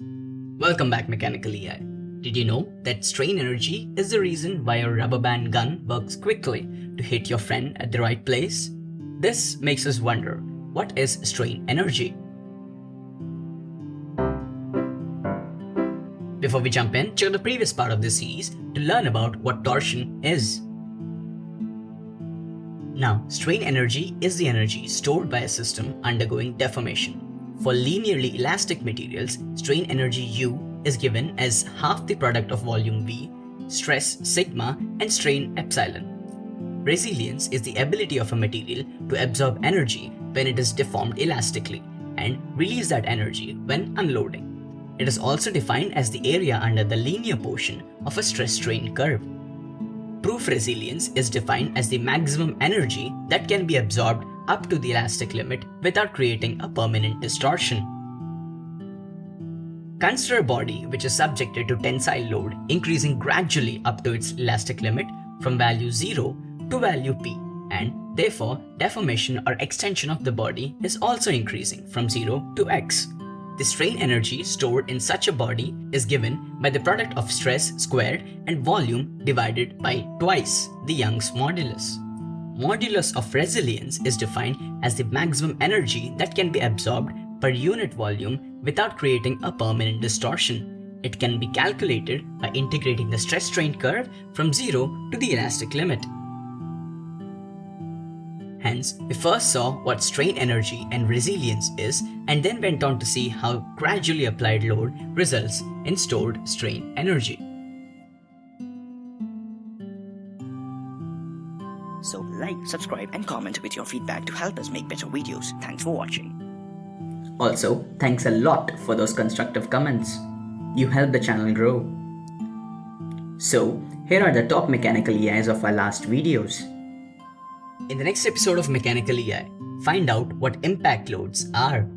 Welcome back Mechanical EI. Did you know that strain energy is the reason why a rubber band gun works quickly to hit your friend at the right place? This makes us wonder, what is strain energy? Before we jump in, check the previous part of this series to learn about what torsion is. Now, strain energy is the energy stored by a system undergoing deformation. For linearly elastic materials, strain energy U is given as half the product of volume V, stress sigma, and strain epsilon. Resilience is the ability of a material to absorb energy when it is deformed elastically and release that energy when unloading. It is also defined as the area under the linear portion of a stress-strain curve. Proof resilience is defined as the maximum energy that can be absorbed up to the elastic limit without creating a permanent distortion. Consider a body which is subjected to tensile load increasing gradually up to its elastic limit from value 0 to value p and therefore deformation or extension of the body is also increasing from 0 to x. The strain energy stored in such a body is given by the product of stress squared and volume divided by twice the Young's modulus. Modulus of resilience is defined as the maximum energy that can be absorbed per unit volume without creating a permanent distortion. It can be calculated by integrating the stress-strain curve from 0 to the elastic limit. Hence, we first saw what strain energy and resilience is and then went on to see how gradually applied load results in stored strain energy. So like, subscribe and comment with your feedback to help us make better videos. Thanks for watching. Also, thanks a lot for those constructive comments. You help the channel grow. So, here are the top mechanical EIs of our last videos. In the next episode of Mechanical EI, find out what impact loads are.